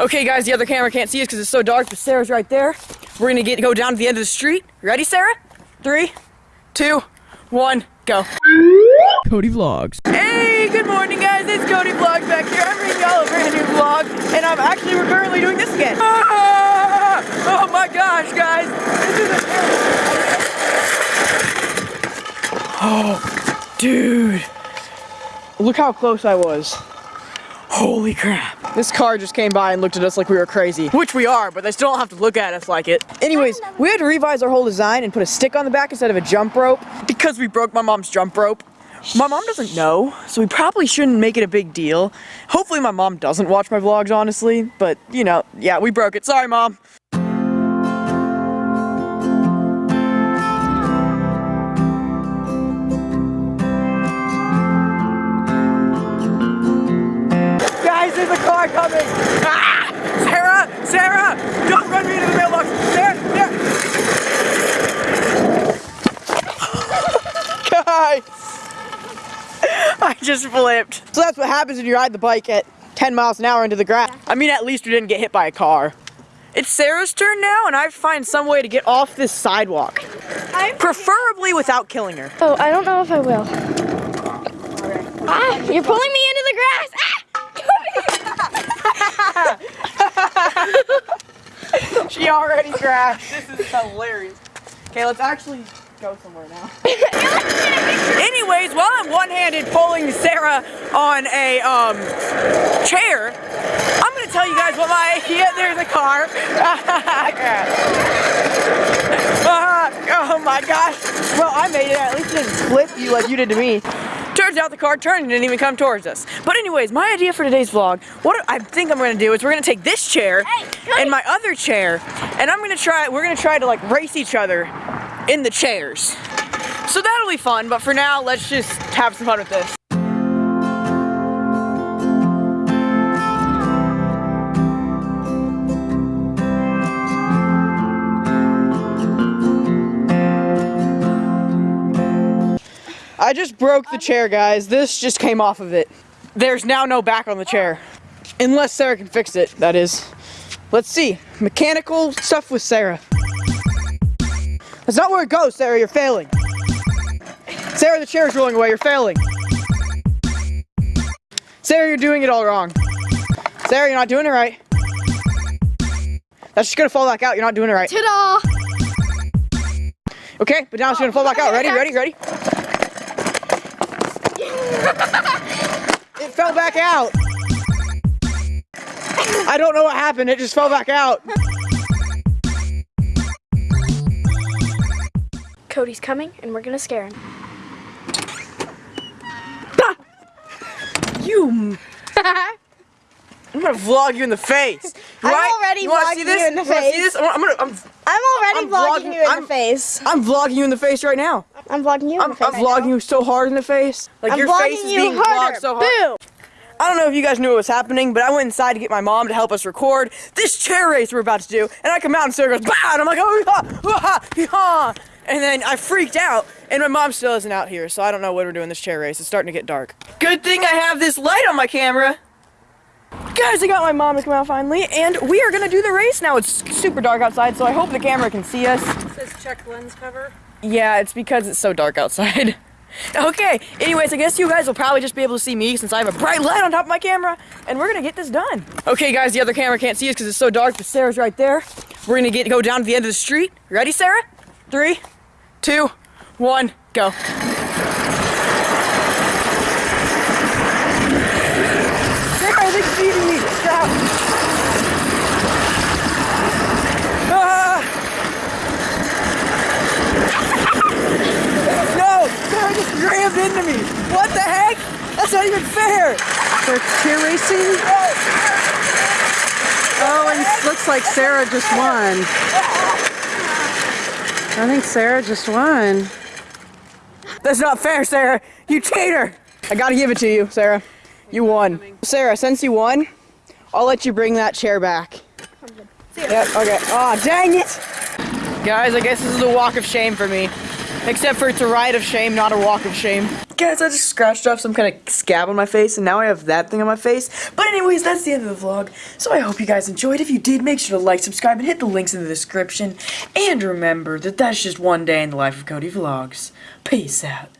Okay, guys, the other camera can't see us because it's so dark, but Sarah's right there. We're gonna get go down to the end of the street. Ready, Sarah? Three, two, one, go. Cody Vlogs. Hey, good morning, guys. It's Cody Vlogs back here. I'm bringing y'all a brand new vlog, and I'm actually we're currently doing this again. Ah! Oh my gosh, guys! This is a Oh, dude! Look how close I was. Holy crap. This car just came by and looked at us like we were crazy. Which we are, but they still don't have to look at us like it. Anyways, we had to revise our whole design and put a stick on the back instead of a jump rope because we broke my mom's jump rope. My mom doesn't know, so we probably shouldn't make it a big deal. Hopefully my mom doesn't watch my vlogs, honestly, but you know, yeah, we broke it. Sorry, mom. There's a car coming! Ah! Sarah! Sarah! Don't run me into the mailbox! Sarah! Sarah! Guys! I just flipped. So that's what happens when you ride the bike at 10 miles an hour into the grass. I mean, at least we didn't get hit by a car. It's Sarah's turn now, and I find some way to get off this sidewalk. Preferably without killing her. Oh, I don't know if I will. Ah, you're pulling me She already crashed. This is hilarious. Okay, let's actually go somewhere now. Anyways, while I'm one-handed pulling Sarah on a um, chair, I'm gonna tell you guys what my yeah, there's a car. Ah, oh my gosh. Well, I made it. At least it didn't flip you like you did to me. Out the car turned and didn't even come towards us. But anyways, my idea for today's vlog, what I think I'm gonna do is we're gonna take this chair and my other chair, and I'm gonna try, we're gonna try to like race each other in the chairs. So that'll be fun, but for now, let's just have some fun with this. I just broke the chair, guys. This just came off of it. There's now no back on the chair. Unless Sarah can fix it, that is. Let's see. Mechanical stuff with Sarah. That's not where it goes, Sarah. You're failing. Sarah, the chair's rolling away. You're failing. Sarah, you're doing it all wrong. Sarah, you're not doing it right. That's just gonna fall back out. You're not doing it right. Ta-da! Okay, but now it's gonna fall back out. Ready, ready, ready? It fell back out. I don't know what happened. It just fell back out. Cody's coming, and we're gonna scare him. You. I'm gonna vlog you in the face. I'm already you vlogging see you in the wanna see face. this? I'm, I'm gonna. I'm, I'm already I'm vlogging, vlogging- you in I'm- the face. I'm vlogging you in the face right now. I'm vlogging you in I'm, the face. I'm vlogging you so hard in the face. Like I'm your vlogging face is you being harder. vlogged so hard. Boom. I don't know if you guys knew what was happening, but I went inside to get my mom to help us record this chair race we're about to do. And I come out and Sarah goes, bah! And I'm like, oh, yeah, ah, yeah. And then I freaked out, and my mom still isn't out here, so I don't know what we're doing this chair race. It's starting to get dark. Good thing I have this light on my camera. Guys, I got my mom to come out finally, and we are gonna do the race now. It's super dark outside, so I hope the camera can see us. says check lens cover. Yeah, it's because it's so dark outside. okay, anyways, I guess you guys will probably just be able to see me since I have a bright light on top of my camera, and we're gonna get this done. Okay, guys, the other camera can't see us because it's so dark, but Sarah's right there. We're gonna get go down to the end of the street. Ready, Sarah? Three, two, one, go. Sarah, I think she's eating me. Stop. Ah! No! Sarah just rammed into me! What the heck? That's not even fair! For cheer racing? Oh, and it looks like Sarah just won. I think Sarah just won. That's not fair, Sarah! You cheater! I gotta give it to you, Sarah. You won. Sarah, since you won, I'll let you bring that chair back. Yep, okay. Aw, dang it! Guys, I guess this is a walk of shame for me. Except for it's a ride of shame, not a walk of shame. Guys, I just scratched off some kind of scab on my face, and now I have that thing on my face. But anyways, that's the end of the vlog. So I hope you guys enjoyed. If you did, make sure to like, subscribe, and hit the links in the description. And remember that that's just one day in the life of Cody Vlogs. Peace out.